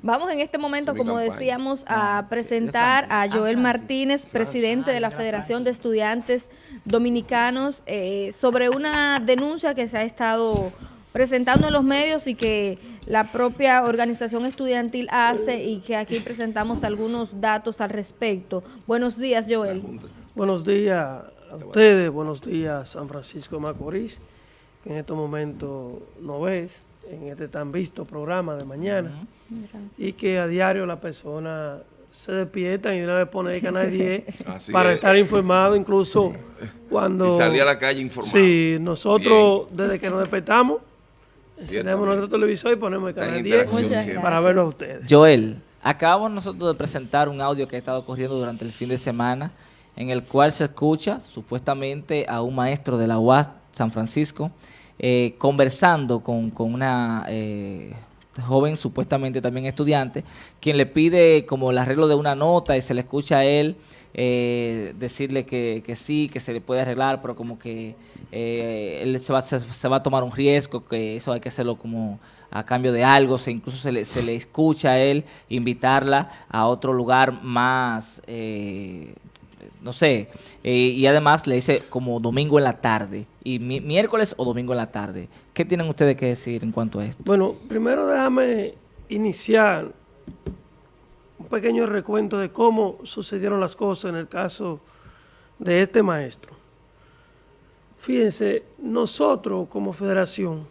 Vamos en este momento, como decíamos, a presentar a Joel Martínez, presidente de la Federación de Estudiantes Dominicanos, eh, sobre una denuncia que se ha estado presentando en los medios y que la propia organización estudiantil hace y que aquí presentamos algunos datos al respecto. Buenos días, Joel. Buenos días a ustedes, buenos días San Francisco de Macorís, que en este momento no ves en este tan visto programa de mañana. Y que a diario la persona se despierta y una vez pone el canal 10 para estar informado incluso cuando... Y salir a la calle informado. Sí, nosotros desde que nos despertamos tenemos nuestro televisor y ponemos el canal 10 para verlo a ustedes. Joel, acabamos nosotros de presentar un audio que ha estado corriendo durante el fin de semana en el cual se escucha supuestamente a un maestro de la UAS San Francisco eh, conversando con, con una eh, joven, supuestamente también estudiante, quien le pide como el arreglo de una nota y se le escucha a él eh, decirle que, que, sí, que se le puede arreglar, pero como que él se va, se, va, a tomar un riesgo, que eso hay que hacerlo como a cambio de algo, se, incluso se le, se le escucha a él invitarla a otro lugar más no sé, eh, y además le dice como domingo en la tarde, y miércoles o domingo en la tarde. ¿Qué tienen ustedes que decir en cuanto a esto? Bueno, primero déjame iniciar un pequeño recuento de cómo sucedieron las cosas en el caso de este maestro. Fíjense, nosotros como federación,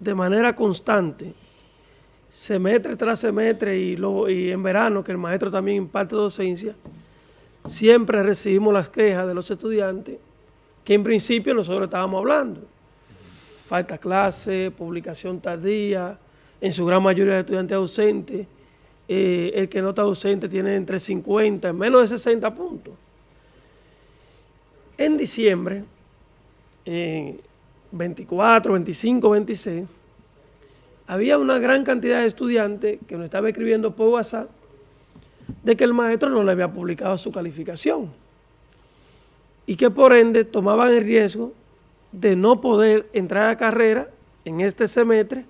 de manera constante, semestre tras semestre y, y en verano, que el maestro también imparte docencia, siempre recibimos las quejas de los estudiantes que en principio nosotros estábamos hablando. Falta clase, publicación tardía, en su gran mayoría de estudiantes ausentes. Eh, el que no está ausente tiene entre 50, menos de 60 puntos. En diciembre, 24, 25, 26, había una gran cantidad de estudiantes que nos estaba escribiendo por WhatsApp de que el maestro no le había publicado su calificación y que por ende tomaban el riesgo de no poder entrar a carrera en este semestre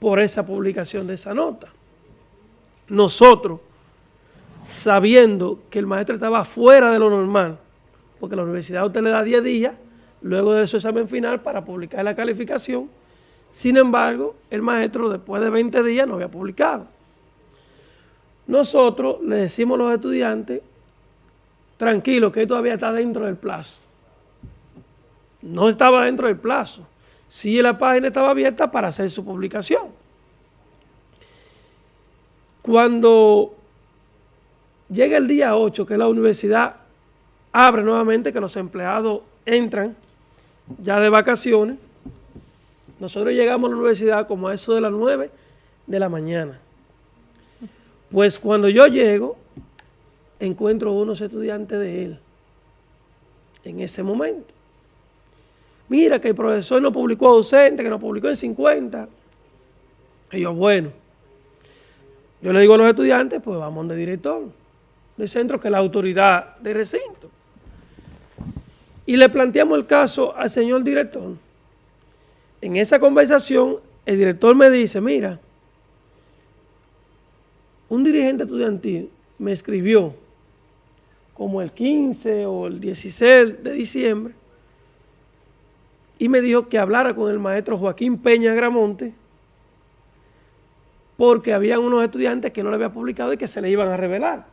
por esa publicación de esa nota. Nosotros, sabiendo que el maestro estaba fuera de lo normal, porque la universidad a usted le da 10 días luego de su examen final para publicar la calificación, sin embargo, el maestro después de 20 días no había publicado. Nosotros le decimos a los estudiantes, tranquilo, que todavía está dentro del plazo. No estaba dentro del plazo. Sí, la página estaba abierta para hacer su publicación. Cuando llega el día 8, que la universidad abre nuevamente, que los empleados entran ya de vacaciones, nosotros llegamos a la universidad como a eso de las 9 de la mañana. Pues cuando yo llego, encuentro unos estudiantes de él en ese momento. Mira que el profesor no publicó docente, que no publicó en 50. Y yo, bueno, yo le digo a los estudiantes, pues vamos de director del centro, que es la autoridad de recinto. Y le planteamos el caso al señor director. En esa conversación, el director me dice, mira, un dirigente estudiantil me escribió como el 15 o el 16 de diciembre y me dijo que hablara con el maestro Joaquín Peña Gramonte porque había unos estudiantes que no le había publicado y que se le iban a revelar.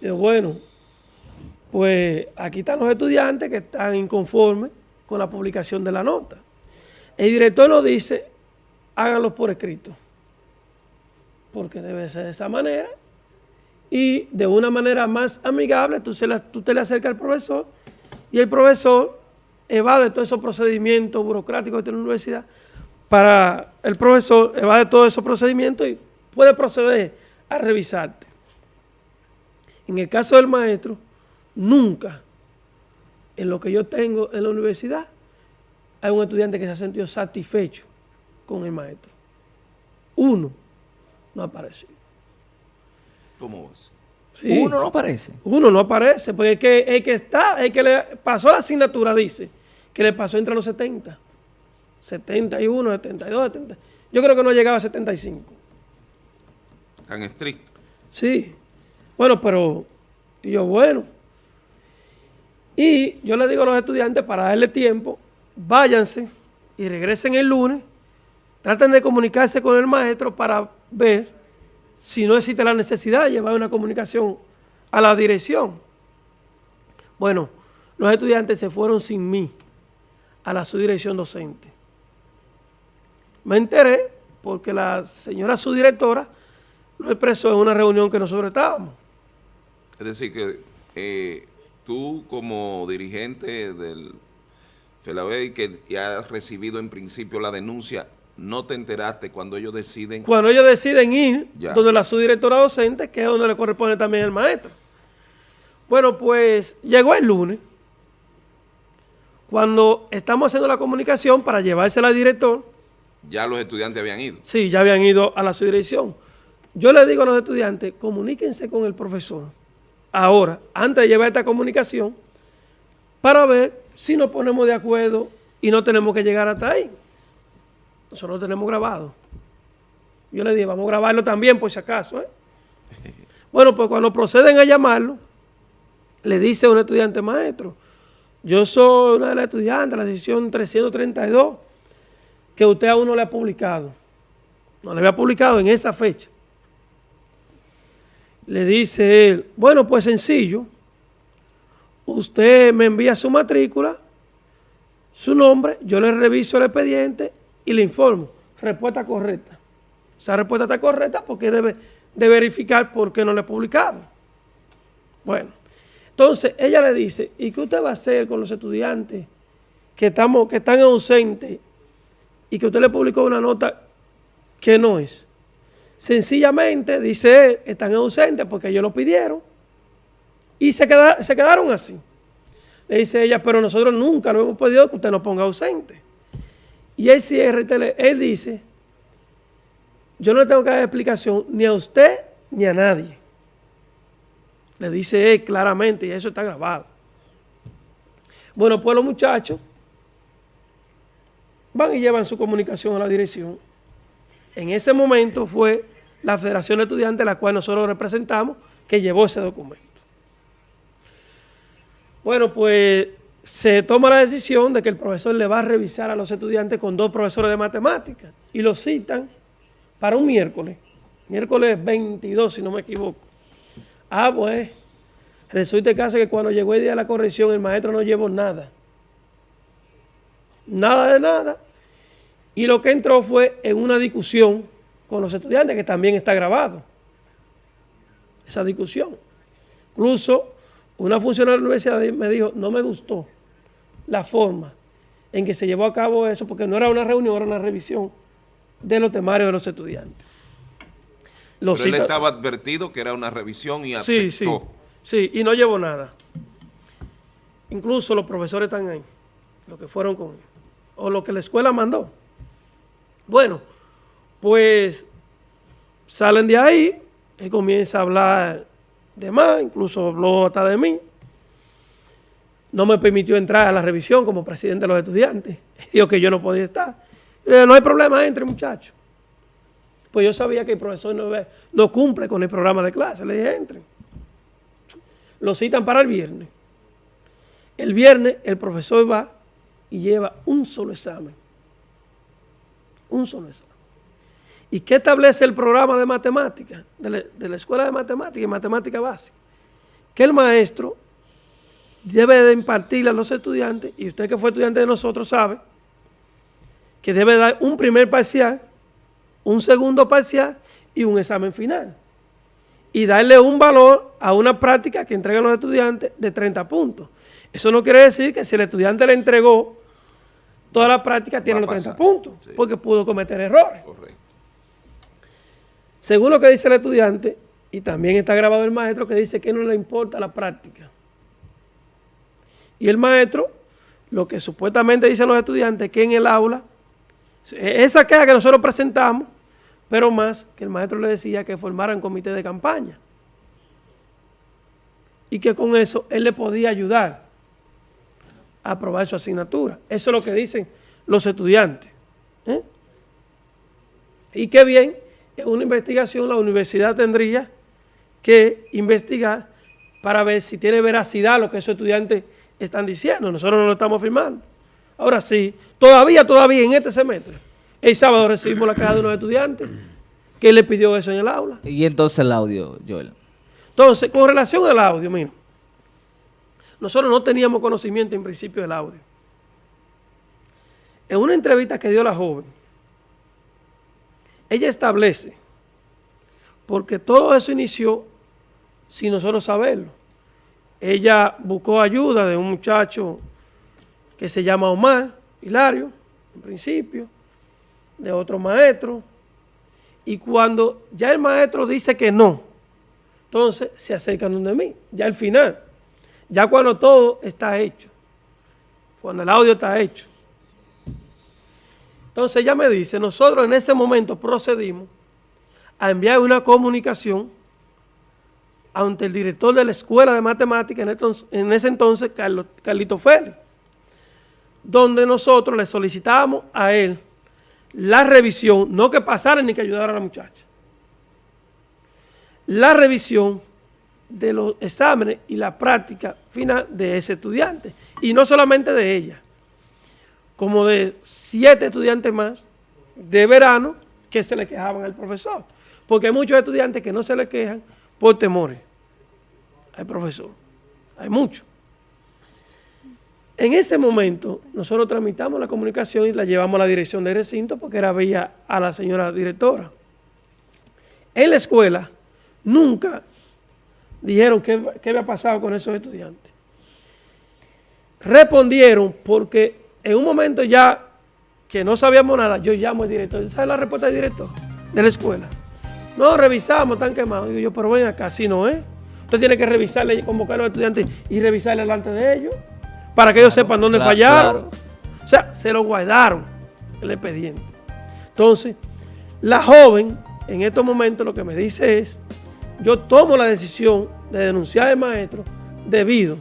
Bueno, pues aquí están los estudiantes que están inconformes con la publicación de la nota. El director nos dice, háganlos por escrito porque debe ser de esa manera, y de una manera más amigable, tú, te le acercas al profesor y el profesor evade todos esos procedimientos burocráticos de la universidad, para el profesor evade todos esos procedimientos y puede proceder a revisarte. En el caso del maestro, nunca en lo que yo tengo en la universidad hay un estudiante que se ha sentido satisfecho con el maestro. Uno no Uno no aparece. Uno no aparece, porque el que, el que está, el que le pasó la asignatura dice que le pasó entre los 70, 71, 72, 70. Yo creo que no llegaba a 75. Tan estricto. Sí. Bueno, pero y yo, bueno. Y yo le digo a los estudiantes para darle tiempo, váyanse y regresen el lunes, traten de comunicarse con el maestro para ver si no existe la necesidad de llevar una comunicación a la dirección. Bueno, los estudiantes se fueron sin mí a la subdirección docente. Me enteré porque la señora subdirectora lo expresó en una reunión que nosotros estábamos. Es decir, que eh, tú como dirigente del FELABEI que ya has recibido en principio la denuncia, no te enteraste cuando ellos deciden... Cuando ellos deciden ir donde la subdirectora docente, que es donde le corresponde también el maestro. Bueno, pues llegó el lunes, cuando estamos haciendo la comunicación para llevársela al director. Ya los estudiantes habían ido. Sí, ya habían ido a la subdirección. Yo le digo a los estudiantes, comuníquense con el profesor ahora, antes de llevar esta comunicación, para ver si nos ponemos de acuerdo y no tenemos que llegar hasta ahí. Nosotros lo tenemos grabado. Yo le dije, vamos a grabarlo también por si acaso. ¿eh? Bueno, pues cuando proceden a llamarlo, le dice a un estudiante maestro, yo soy una de las estudiantes de la sesión 332 que usted aún no le ha publicado. No le había publicado en esa fecha. Le dice él, bueno, pues sencillo, usted me envía su matrícula, su nombre, yo le reviso el expediente y le informo. Respuesta correcta. Esa respuesta está correcta porque debe de verificar por qué no le he publicado. Bueno, entonces ella le dice, ¿y qué usted va a hacer con los estudiantes que, estamos, que están ausentes y que usted le publicó una nota que no es? Sencillamente, dice él, están ausentes porque ellos lo pidieron y se, quedaron así. Le dice ella, pero nosotros nunca lo hemos pedido que usted nos ponga ausente. Y cierra, él dice, yo no le tengo que dar explicación ni a usted ni a nadie. Le dice él claramente y eso está grabado. Bueno, pues los muchachos van y llevan su comunicación a la dirección en ese momento fue la Federación de Estudiantes, la cual nosotros representamos, que llevó ese documento. Bueno, pues se toma la decisión de que el profesor le va a revisar a los estudiantes con dos profesores de matemáticas y los citan para un miércoles, miércoles 22 si no me equivoco. Ah, pues, resulta el caso que cuando llegó el día de la corrección el maestro no llevó nada. Nada de nada y lo que entró fue en una discusión con los estudiantes, que también está grabado. Esa discusión. Incluso una funcionaria de la universidad me dijo, no me gustó la forma en que se llevó a cabo eso, porque no era una reunión, era una revisión de los temarios de los estudiantes. Pero él estaba advertido que era una revisión y aceptó. Sí, sí, sí, y no llevó nada. Incluso los profesores están ahí, los que fueron con él, o lo que la escuela mandó. Bueno, pues salen de ahí, y comienza a hablar de más, incluso habló hasta de mí. No me permitió entrar a la revisión como presidente de los estudiantes. Dijo que yo no podía estar. no hay problema, entre muchachos. Pues yo sabía que el profesor no, no cumple con el programa de clase. Le dije, entren. Lo citan para el viernes. El viernes el profesor va y lleva un solo examen un solo examen. ¿Y qué establece el programa de matemática, de la, escuela de matemática y matemática básica? Que el maestro debe de impartirle a los estudiantes, y usted que fue estudiante de nosotros sabe, que debe dar un primer parcial, un segundo parcial y un examen final. Y darle un valor a una práctica que entregan los estudiantes de 30 puntos. Eso no quiere decir que si el estudiante le entregó Toda la práctica tiene los 30 puntos, porque pudo cometer errores. Correcto. Según lo que dice el estudiante, y también está grabado el maestro que dice que no le importa la práctica. Y el maestro, lo que supuestamente dicen los estudiantes, que en el aula, esa queja que nosotros presentamos, pero más que el maestro le decía que formaran comité de campaña. Y que con eso él le podía ayudar aprobar su asignatura. Eso es lo que dicen los estudiantes. ¿eh? Y qué bien, en una investigación la universidad tendría que investigar para ver si tiene veracidad lo que esos estudiantes están diciendo. Nosotros no lo estamos firmando. Ahora sí, todavía, todavía en este semestre, el sábado recibimos la queja de unos estudiantes que le pidió eso en el aula. Y entonces el audio, Joel. Entonces, con relación al audio, mira, nosotros no teníamos conocimiento en principio del audio. En una entrevista que dio la joven, ella establece, porque todo eso inició sin nosotros saberlo. Ella buscó ayuda de un muchacho que se llama Omar, Hilario, en principio, de otro maestro, y cuando ya el maestro dice que no, entonces se acercan de mí, ya al final, ya cuando todo está hecho, cuando el audio está hecho. Entonces ella me dice, nosotros en ese momento procedimos a enviar una comunicación ante el director de la Escuela de Matemáticas, en, ese entonces, Carlito Félix, donde nosotros le solicitábamos a él la revisión, no que pasara ni que ayudara a la muchacha, la revisión de los exámenes y la práctica final de ese estudiante, y no solamente de ella, como de siete estudiantes más de verano que se le quejaban al profesor, porque hay muchos estudiantes que no se le quejan por temores al profesor, hay muchos. En ese momento, nosotros tramitamos la comunicación y la llevamos a la dirección de recinto porque era vía a la señora directora. En la escuela, nunca dijeron qué, había pasado con esos estudiantes. Respondieron porque en un momento ya que no sabíamos nada, yo llamo al director. ¿Sabe la respuesta del director de la escuela? No, revisamos, están quemados. Digo yo, pero ven acá, así no es. Usted tiene que revisarle, convocar a los estudiantes y revisarle delante de ellos para que ellos sepan dónde fallaron. O sea, se lo guardaron el expediente. Entonces, la joven en estos momentos lo que me dice es, yo tomo la decisión de denunciar al maestro debido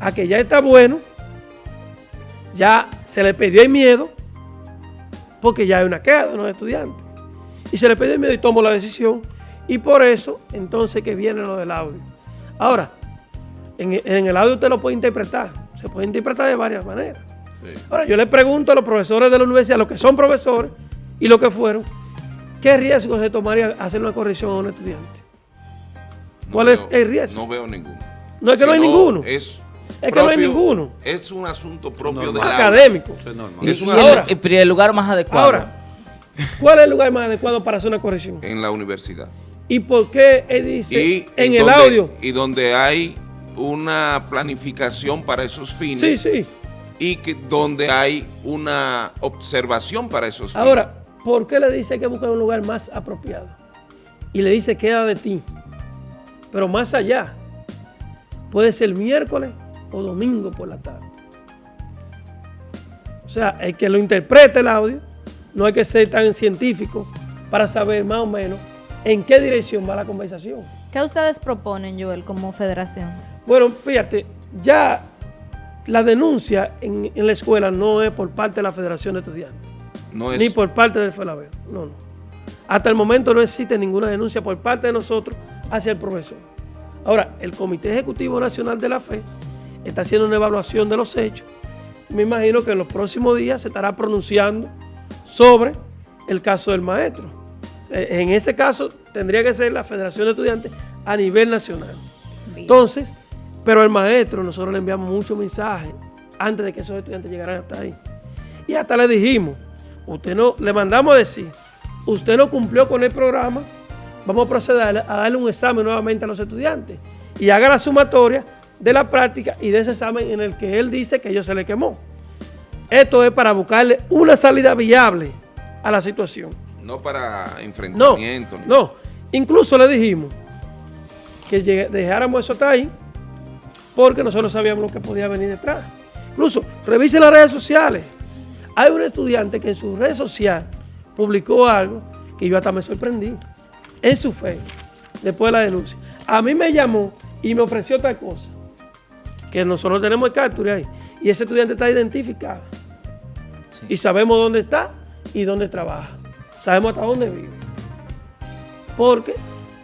a que ya está bueno, ya se le pidió el miedo, porque ya hay una queda de los estudiantes. Y se le pidió el miedo y tomo la decisión. Y por eso, entonces, que viene lo del audio. Ahora, en, en el audio usted lo puede interpretar se puede interpretar de varias maneras. Ahora, yo le pregunto a los profesores de la universidad, los que son profesores y los que fueron, ¿qué riesgo se tomaría hacer una corrección a un estudiante? ¿Cuál es el riesgo? No veo ninguno. No es que no, hay ninguno. Es, es que no hay ninguno. Es un asunto propio de académico. Es y, ahora, el, lugar más adecuado. Ahora, ¿cuál es el lugar más adecuado para hacer una corrección? En la universidad. ¿Y por qué él dice en el audio? Y donde hay una planificación para esos fines. Sí, sí. Y que, donde hay una observación para esos fines. Ahora, ¿por qué le dice que buscar un lugar más apropiado? Y le dice queda de ti. Pero más allá, puede ser miércoles o domingo por la tarde. O sea, el que lo interprete el audio, no hay que ser tan científico para saber más o menos en qué dirección va la conversación. ¿Qué ustedes proponen, Joel, como federación? Bueno, fíjate, ya la denuncia en, la escuela no es por parte de la Federación de Estudiantes. No es. Ni por parte del FELABEO. No, no. Hasta el momento no existe ninguna denuncia por parte de nosotros hacia el profesor. Ahora, el Comité Ejecutivo Nacional de la Fe está haciendo una evaluación de los hechos. Me imagino que en los próximos días se estará pronunciando sobre el caso del maestro. Eh, en ese caso tendría que ser la Federación de Estudiantes a nivel nacional. Entonces, pero el maestro, nosotros le enviamos muchos mensajes antes de que esos estudiantes llegaran hasta ahí. Y hasta le dijimos, usted no, le mandamos a decir, usted no cumplió con el programa, vamos a proceder a darle un examen nuevamente a los estudiantes y haga la sumatoria de la práctica y de ese examen en el que él dice que ellos se le quemó. Esto es para buscarle una salida viable a la situación. No para enfrentamiento. No, no. incluso le dijimos que dejáramos eso ahí porque nosotros sabíamos lo que podía venir detrás. Incluso, revise las redes sociales. Hay un estudiante que en su red social publicó algo que yo hasta me sorprendí. En su fe, después de la denuncia. A mí me llamó y me ofreció otra cosa. Que nosotros tenemos el capture ahí. Y ese estudiante está identificado. Y sabemos dónde está y dónde trabaja. sabemos hasta dónde vive. Porque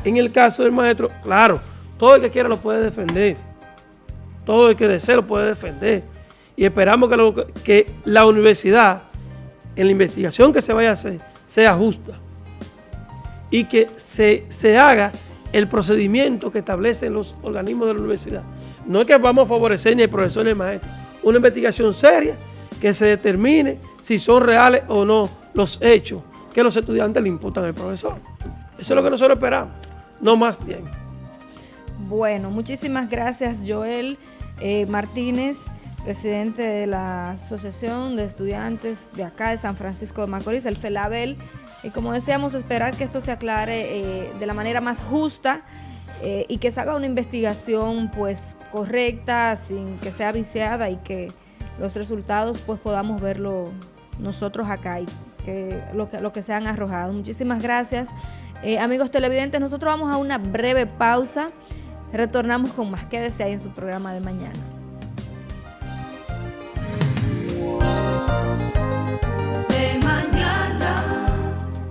en el caso del maestro, claro, todo el que quiera lo puede defender. Todo el que desee lo puede defender. Y esperamos que, que la universidad, en la investigación que se vaya a hacer, sea justa. Y que se, se haga el procedimiento que establecen los organismos de la universidad. No es que vamos a favorecer ni el profesor ni el maestro. Una investigación seria que se determine si son reales o no los hechos que los estudiantes le imputan al profesor. Eso es lo que nosotros esperamos, no más tiempo. Bueno, muchísimas gracias Joel eh, Martínez, presidente de la Asociación de Estudiantes de acá de San Francisco de Macorís, el FELABEL. Y como decíamos, esperar que esto se aclare eh, de la manera más justa eh, y que se haga una investigación pues correcta, sin que sea viciada y que los resultados pues podamos verlo nosotros acá y que lo que, lo que se han arrojado. Muchísimas gracias. Eh, amigos televidentes, nosotros vamos a una breve pausa. Retornamos con más. Quédese ahí en su programa de mañana.